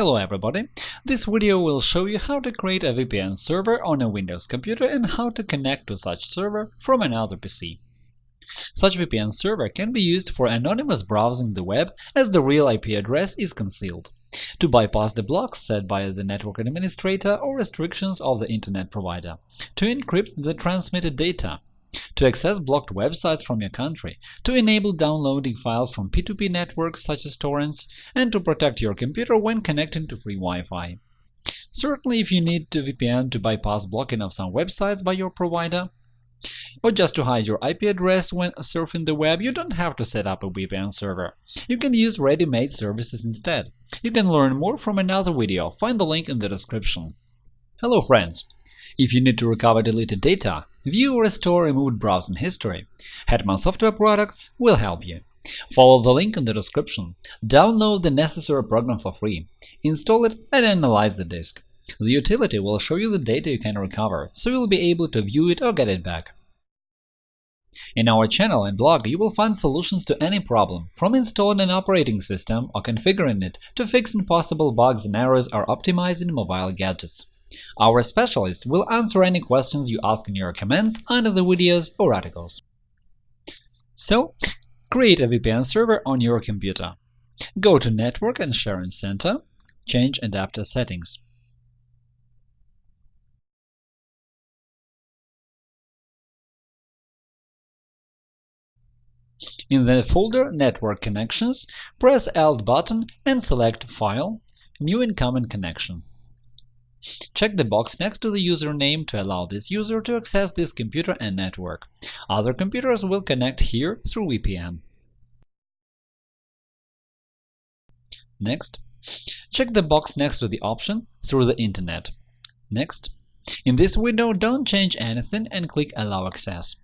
Hello everybody! This video will show you how to create a VPN server on a Windows computer and how to connect to such server from another PC. Such VPN server can be used for anonymous browsing the web as the real IP address is concealed, to bypass the blocks set by the network administrator or restrictions of the Internet provider, to encrypt the transmitted data, to access blocked websites from your country, to enable downloading files from P2P networks such as torrents, and to protect your computer when connecting to free Wi-Fi. Certainly, if you need to VPN to bypass blocking of some websites by your provider, or just to hide your IP address when surfing the web, you don't have to set up a VPN server. You can use ready-made services instead. You can learn more from another video, find the link in the description. Hello friends! If you need to recover deleted data, view or restore removed browsing history, Hetman Software Products will help you. Follow the link in the description, download the necessary program for free, install it and analyze the disk. The utility will show you the data you can recover, so you'll be able to view it or get it back. In our channel and blog, you will find solutions to any problem, from installing an operating system or configuring it to fixing possible bugs and errors or optimizing mobile gadgets. Our specialists will answer any questions you ask in your comments under the videos or articles. So, create a VPN server on your computer. Go to Network and Sharing Center, change Adapter settings. In the folder Network Connections, press Alt button and select File, New Incoming Connection. Check the box next to the username to allow this user to access this computer and network. Other computers will connect here through VPN. Next, check the box next to the option Through the Internet. Next. In this window, don't change anything and click Allow access.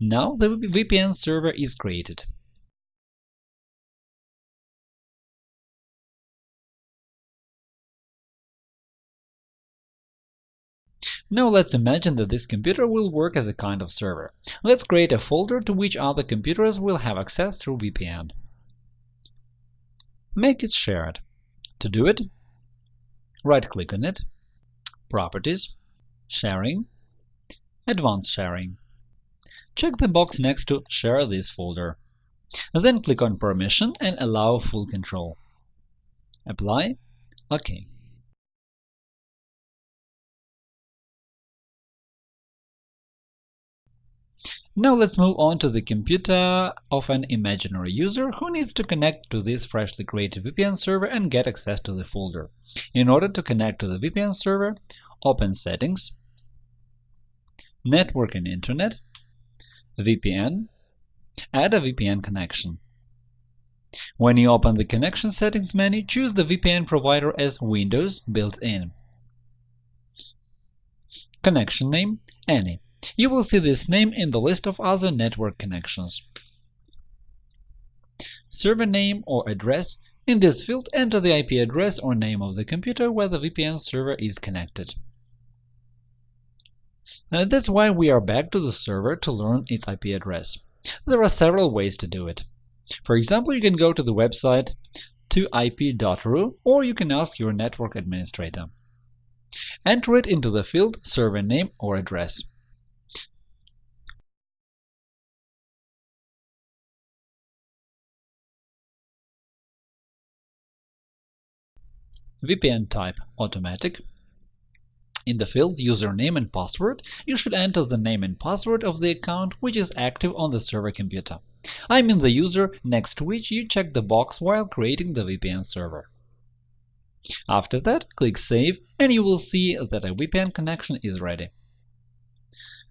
Now the VPN server is created. Now let's imagine that this computer will work as a kind of server. Let's create a folder to which other computers will have access through VPN. Make it shared. To do it, right-click on it, Properties, Sharing, Advanced Sharing. Check the box next to Share this folder. Then click on Permission and allow full control. Apply OK. Now let's move on to the computer of an imaginary user who needs to connect to this freshly created VPN server and get access to the folder. In order to connect to the VPN server, open Settings, Network and Internet, VPN, add a VPN connection. When you open the Connection Settings menu, choose the VPN provider as Windows built-in. Connection name Any. You will see this name in the list of other network connections. Server name or address in this field, enter the IP address or name of the computer where the VPN server is connected. Uh, that's why we are back to the server to learn its IP address. There are several ways to do it. For example, you can go to the website 2ip.ru or you can ask your network administrator. Enter it into the field server name or address. VPN type automatic. In the fields username and password, you should enter the name and password of the account which is active on the server computer. I mean the user next to which you check the box while creating the VPN server. After that, click Save and you will see that a VPN connection is ready.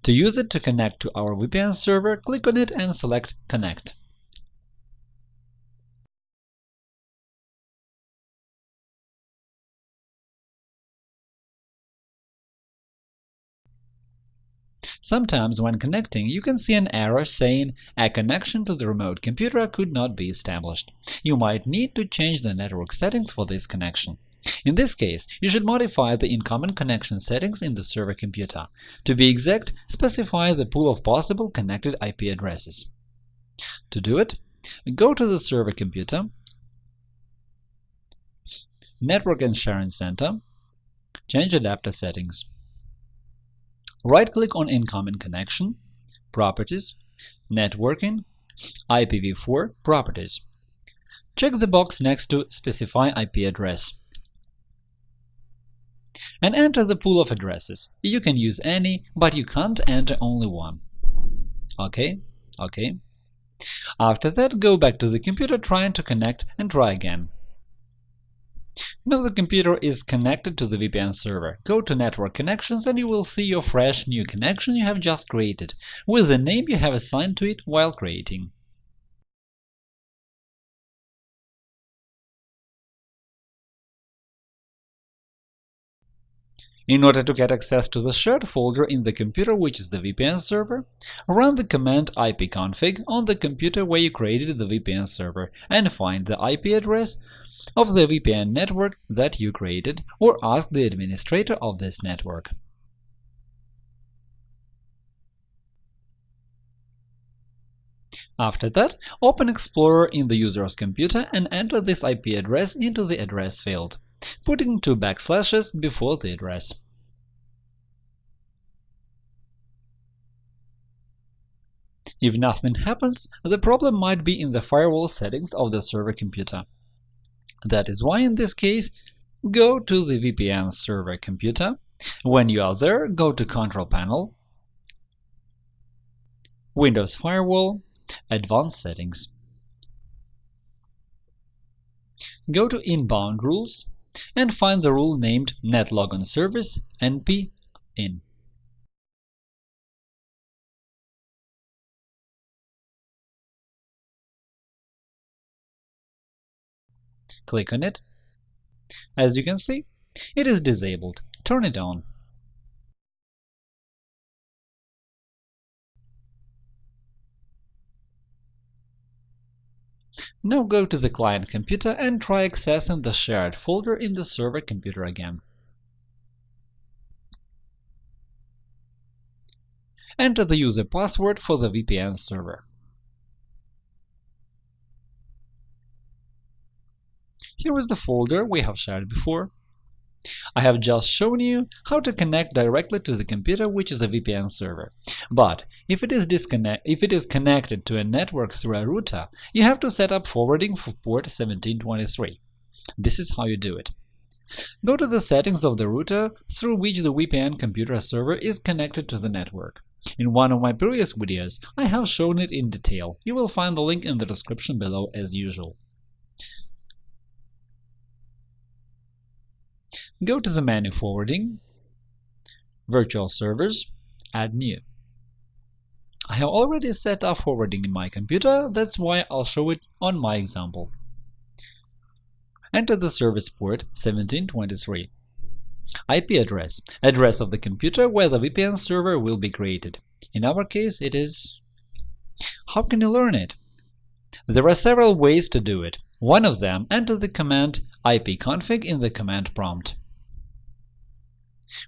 To use it to connect to our VPN server, click on it and select Connect. Sometimes when connecting, you can see an error saying a connection to the remote computer could not be established. You might need to change the network settings for this connection. In this case, you should modify the incoming connection settings in the server computer. To be exact, specify the pool of possible connected IP addresses. To do it, go to the server computer, Network and Sharing Center, change adapter settings. Right-click on Incoming Connection, Properties, Networking, IPv4 Properties. Check the box next to Specify IP address and enter the pool of addresses. You can use any, but you can't enter only one. OK, OK. After that, go back to the computer trying to connect and try again. Now the computer is connected to the VPN server. Go to Network Connections and you will see your fresh new connection you have just created, with the name you have assigned to it while creating. In order to get access to the shared folder in the computer which is the VPN server, run the command ipconfig on the computer where you created the VPN server and find the IP address of the VPN network that you created or ask the administrator of this network. After that, open Explorer in the user's computer and enter this IP address into the address field putting two backslashes before the address. If nothing happens, the problem might be in the firewall settings of the server computer. That is why, in this case, go to the VPN server computer. When you are there, go to Control Panel, Windows Firewall, Advanced Settings. Go to Inbound Rules and find the rule named netlogon service np Click on it. As you can see, it is disabled. Turn it on. Now go to the client computer and try accessing the shared folder in the server computer again. Enter the user password for the VPN server. Here is the folder we have shared before. I have just shown you how to connect directly to the computer which is a VPN server. But if it is if it is connected to a network through a router, you have to set up forwarding for port 1723. This is how you do it. Go to the settings of the router through which the VPN computer server is connected to the network. In one of my previous videos, I have shown it in detail. You will find the link in the description below as usual. Go to the menu Forwarding, Virtual Servers, Add New. I have already set up forwarding in my computer, that's why I'll show it on my example. Enter the service port 1723. IP address – address of the computer where the VPN server will be created. In our case, it is… How can you learn it? There are several ways to do it. One of them, enter the command ipconfig in the command prompt.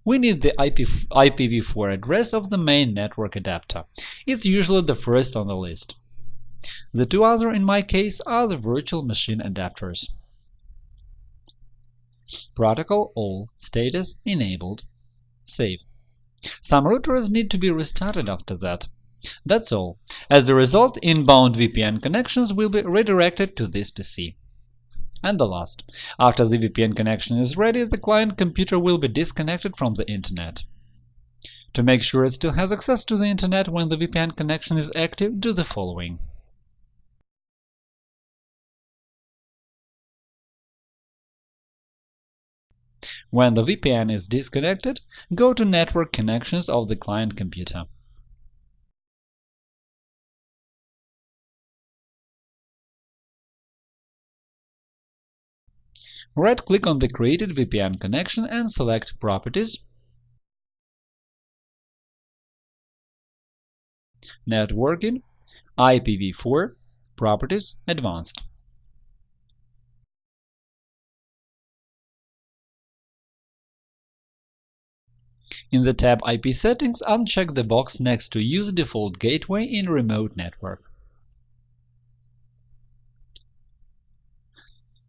We need the IP, IPv4 address of the main network adapter. It's usually the first on the list. The two other, in my case, are the virtual machine adapters. Protocol all status enabled. Save. Some routers need to be restarted after that. That's all. As a result, inbound VPN connections will be redirected to this PC. And the last. After the VPN connection is ready, the client computer will be disconnected from the Internet. To make sure it still has access to the Internet when the VPN connection is active, do the following. When the VPN is disconnected, go to Network Connections of the client computer. Right-click on the created VPN connection and select Properties, Networking, IPv4, Properties, Advanced. In the tab IP Settings, uncheck the box next to Use default gateway in remote network.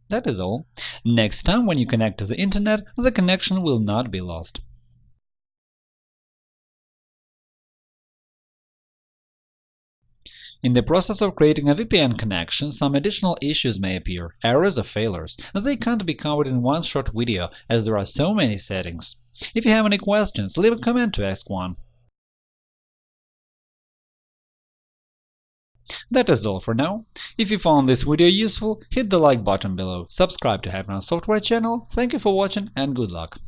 That is all. Next time when you connect to the Internet, the connection will not be lost. In the process of creating a VPN connection, some additional issues may appear, errors or failures. They can't be covered in one short video, as there are so many settings. If you have any questions, leave a comment to ask one. That is all for now. If you found this video useful, hit the like button below, subscribe to Hetman Software channel, thank you for watching and good luck!